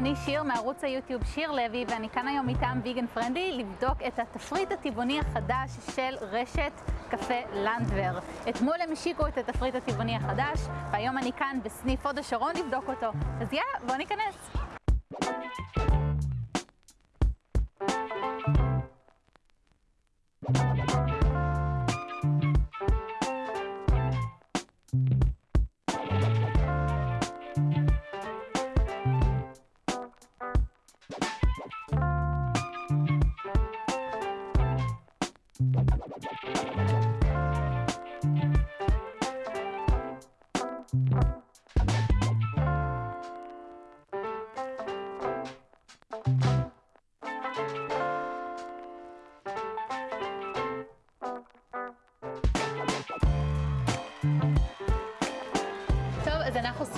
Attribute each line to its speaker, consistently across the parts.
Speaker 1: אני שיר מערוץ היוטיוב שיר לוי, ואני כאן היום מטעם ויגן פרנדלי לבדוק את התפריט הטבעוני החדש של רשת קפה לנדבר. אתמול הם השיקו את התפריט הטבעוני החדש, והיום אני כאן בסניף הוד השרון לבדוק אותו. אז יאללה, בואו ניכנס.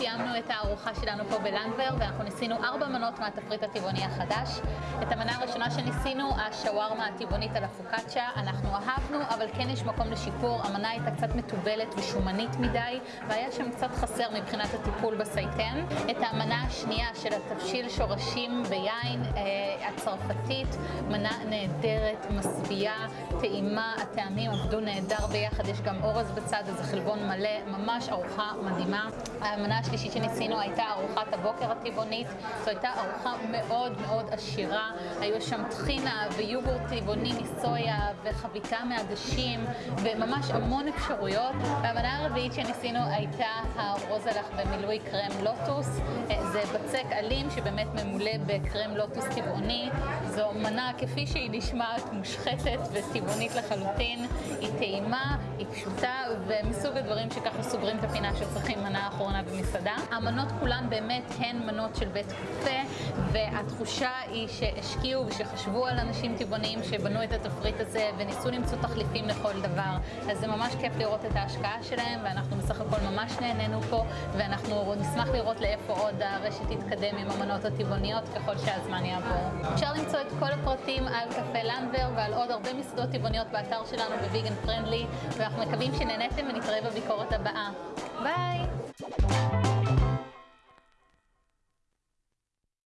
Speaker 1: סיימנו את הארוחה שלנו פה בלנדבר, ואנחנו ניסינו ארבע מנות מהתפריט הטבעוני החדש. את המנה הראשונה שניסינו, השווארמה הטבעונית על הפוקאצ'ה, אנחנו אהבנו, אבל כן יש מקום לשיפור. המנה הייתה קצת מתובלת ושומנית מדי, והיה שם קצת חסר מבחינת הטיפול בסייטן. את המנה השנייה של התבשיל שורשים ביין אה, הצרפתית, מנה נהדרת, משביעה, טעימה, הטעמים עבדו נהדר ביחד, יש גם אורז בצד, אז זה חלבון מלא, ממש ארוחה מדהימה. המנה השלישית שניסינו הייתה ארוחת הבוקר הטבעונית, זו הייתה ארוחה מאוד מאוד עשירה, היו שם טחינה ויוגורט טבעוני מסויה וחביתה מעדשים וממש המון אפשרויות. והמנה הרביעית שניסינו הייתה הרוזלח במילוי קרם לוטוס, זה בצק אלים שבאמת ממולא בקרם לוטוס טבעוני, זו מנה כפי שהיא נשמעת מושחתת וטבעונית לחלוטין, היא טעימה, היא פשוטה ומסוג הדברים שככה סוגרים את הפינה שצריכים מנה אחרונה במסעדה. המנות כולן באמת הן מנות של בית קפה, והתחושה היא שהשקיעו ושחשבו על אנשים טבעוניים שבנו את התפריט הזה וניסו למצוא תחליפים לכל דבר. אז זה ממש כיף לראות את ההשקעה שלהם, ואנחנו בסך הכל ממש נהנינו פה, ואנחנו נשמח לראות לאיפה עוד הרשת תתקדם עם המנות הטבעוניות ככל שהזמן יעבור. אפשר למצוא את כל הפרטים על קפה לנדבר ועל עוד הרבה מסעדות טבעוניות באתר שלנו בוויגן פרנדלי, ואנחנו מקווים שנהניתם ונתראה בביקורת הבאה.